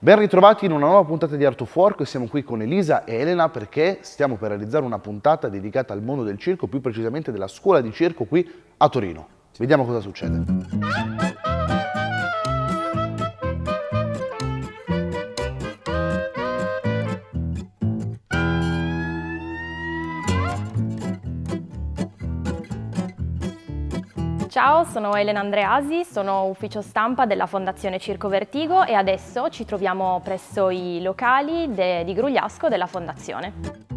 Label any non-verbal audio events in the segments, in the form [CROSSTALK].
Ben ritrovati in una nuova puntata di Art of Work, siamo qui con Elisa e Elena perché stiamo per realizzare una puntata dedicata al mondo del circo, più precisamente della scuola di circo qui a Torino. Vediamo cosa succede. Ciao, sono Elena Andreasi, sono ufficio stampa della Fondazione Circo Vertigo e adesso ci troviamo presso i locali di Grugliasco della Fondazione.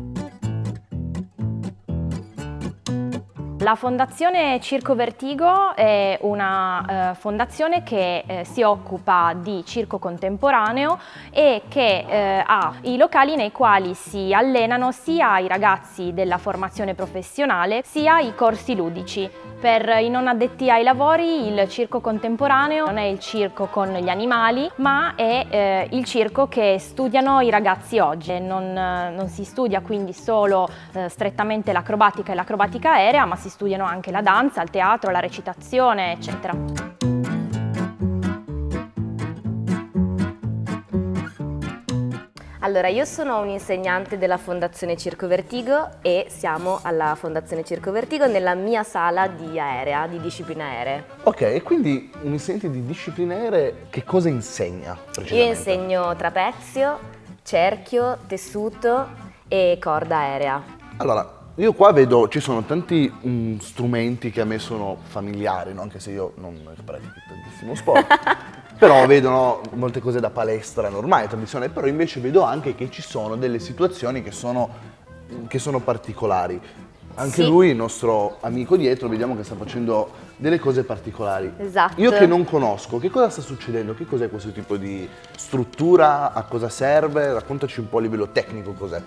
La Fondazione Circo Vertigo è una eh, fondazione che eh, si occupa di circo contemporaneo e che eh, ha i locali nei quali si allenano sia i ragazzi della formazione professionale sia i corsi ludici. Per i non addetti ai lavori il circo contemporaneo non è il circo con gli animali ma è eh, il circo che studiano i ragazzi oggi. Non, non si studia quindi solo eh, strettamente l'acrobatica e l'acrobatica aerea ma si studiano anche la danza, il teatro, la recitazione, eccetera. Allora, io sono un insegnante della Fondazione Circo Vertigo e siamo alla Fondazione Circo Vertigo nella mia sala di aerea, di discipline aeree. Ok, e quindi un insegnante di discipline aeree che cosa insegna Io insegno trapezio, cerchio, tessuto e corda aerea. Allora, io qua vedo, ci sono tanti um, strumenti che a me sono familiari, no? anche se io non pratico tantissimo sport, [LAUGHS] però vedo molte cose da palestra normale, tradizionale, però invece vedo anche che ci sono delle situazioni che sono, che sono particolari. Anche sì. lui, il nostro amico dietro, vediamo che sta facendo delle cose particolari. Esatto. Io che non conosco, che cosa sta succedendo? Che cos'è questo tipo di struttura? A cosa serve? Raccontaci un po' a livello tecnico cos'è.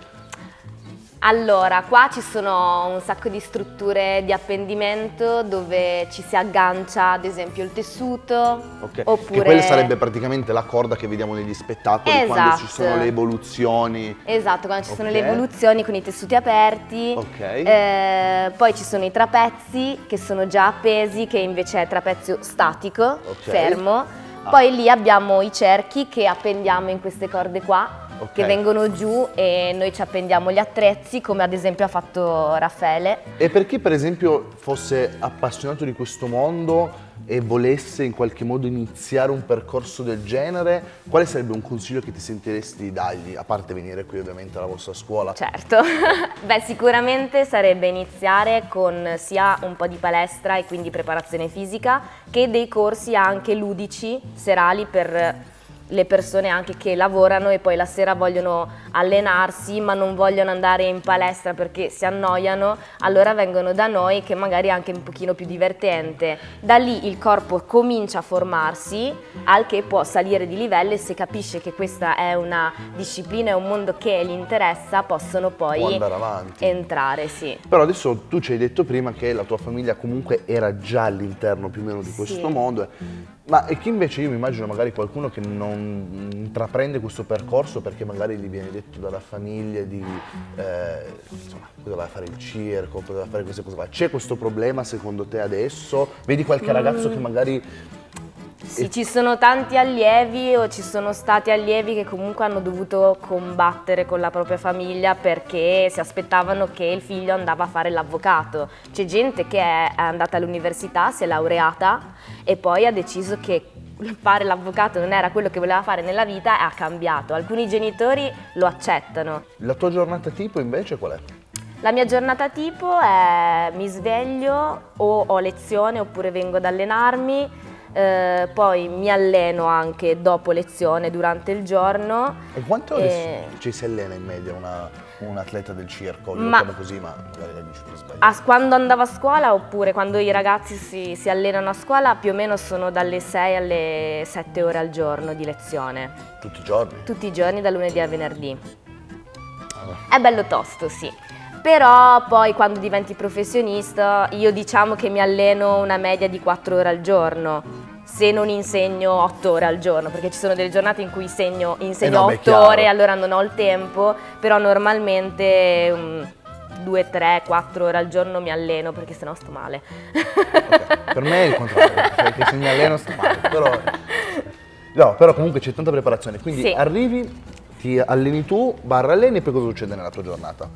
Allora, qua ci sono un sacco di strutture di appendimento dove ci si aggancia ad esempio il tessuto Ok, oppure... Che quella sarebbe praticamente la corda che vediamo negli spettacoli esatto. quando ci sono le evoluzioni. Esatto, quando ci okay. sono le evoluzioni con i tessuti aperti. Ok. Eh, poi ci sono i trapezzi che sono già appesi, che invece è trapezio statico, fermo. Ah. Poi lì abbiamo i cerchi che appendiamo in queste corde qua okay. che vengono giù e noi ci appendiamo gli attrezzi come ad esempio ha fatto Raffaele. E per chi per esempio fosse appassionato di questo mondo e volesse in qualche modo iniziare un percorso del genere, quale sarebbe un consiglio che ti sentiresti di dargli, a parte venire qui ovviamente alla vostra scuola? Certo, [LAUGHS] beh sicuramente sarebbe iniziare con sia un po' di palestra e quindi preparazione fisica che dei corsi anche ludici, serali per le persone anche che lavorano e poi la sera vogliono allenarsi ma non vogliono andare in palestra perché si annoiano, allora vengono da noi che magari è anche un pochino più divertente. Da lì il corpo comincia a formarsi, al che può salire di livello e se capisce che questa è una disciplina, è un mondo che gli interessa, possono poi entrare. Sì. Però adesso tu ci hai detto prima che la tua famiglia comunque era già all'interno più o meno di questo sì. mondo ma e chi invece io mi immagino magari qualcuno che non intraprende questo percorso perché magari gli viene detto dalla famiglia di eh, insomma, cosa vai a fare il circo, cosa vai a fare queste cose qua. C'è questo problema secondo te adesso? Vedi qualche ragazzo che magari sì, ci sono tanti allievi o ci sono stati allievi che comunque hanno dovuto combattere con la propria famiglia perché si aspettavano che il figlio andava a fare l'avvocato. C'è gente che è andata all'università, si è laureata e poi ha deciso che fare l'avvocato non era quello che voleva fare nella vita e ha cambiato. Alcuni genitori lo accettano. La tua giornata tipo invece qual è? La mia giornata tipo è mi sveglio o ho lezione oppure vengo ad allenarmi, eh, poi mi alleno anche dopo lezione durante il giorno. E quanto e... ci si allena in media una, un atleta del circo? Lo ma, così, ma magari la dici per sbagliare. quando andavo a scuola oppure quando i ragazzi si, si, allenano a scuola più o meno sono dalle 6 alle 7 ore al giorno di lezione. Tutti i giorni? Tutti i giorni, da lunedì a venerdì. Ah. È bello tosto, sì però poi quando diventi professionista io diciamo che mi alleno una media di 4 ore al giorno se non insegno 8 ore al giorno perché ci sono delle giornate in cui segno, insegno eh no, 8 ore allora non ho il tempo però normalmente um, 2, 3, 4 ore al giorno mi alleno perché sennò sto male okay. per me è il contrario perché se mi alleno sto male però No, però comunque c'è tanta preparazione, quindi Sì. arrivi, ti alleni tu, barra alleni e poi cosa succede nella tua giornata?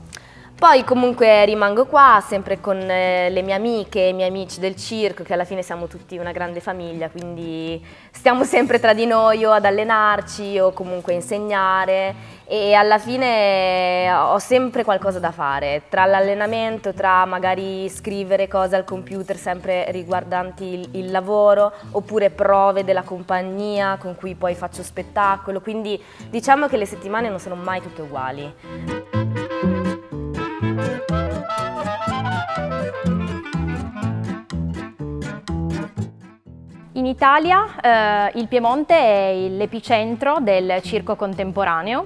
Poi comunque rimango qua sempre con eh, le mie amiche e i miei amici del circo, che alla fine siamo tutti una grande famiglia, quindi stiamo sempre tra di noi o ad allenarci o comunque insegnare e alla fine ho sempre qualcosa da fare, tra l'allenamento, tra magari scrivere cose al computer sempre riguardanti il lavoro, oppure prove della compagnia con cui poi faccio spettacolo, quindi diciamo che le settimane non sono mai tutte uguali. Italia eh, il Piemonte è l'epicentro del circo contemporaneo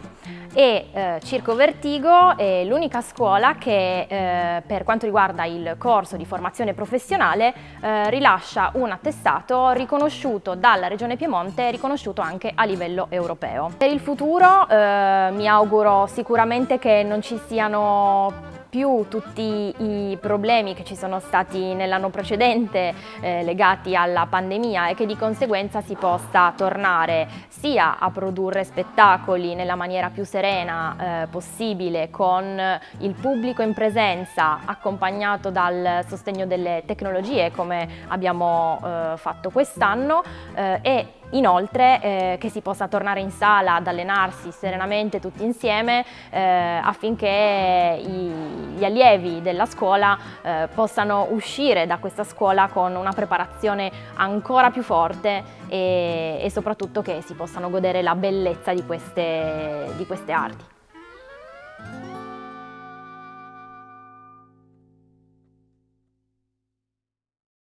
e eh, Circo Vertigo è l'unica scuola che eh, per quanto riguarda il corso di formazione professionale eh, rilascia un attestato riconosciuto dalla Regione Piemonte e riconosciuto anche a livello europeo. Per il futuro eh, mi auguro sicuramente che non ci siano più tutti i problemi che ci sono stati nell'anno precedente eh, legati alla pandemia e che di conseguenza si possa tornare sia a produrre spettacoli nella maniera più serena eh, possibile con il pubblico in presenza accompagnato dal sostegno delle tecnologie come abbiamo eh, fatto quest'anno eh, e Inoltre eh, che si possa tornare in sala ad allenarsi serenamente tutti insieme eh, affinché i, gli allievi della scuola eh, possano uscire da questa scuola con una preparazione ancora più forte e, e soprattutto che si possano godere la bellezza di queste, di queste arti.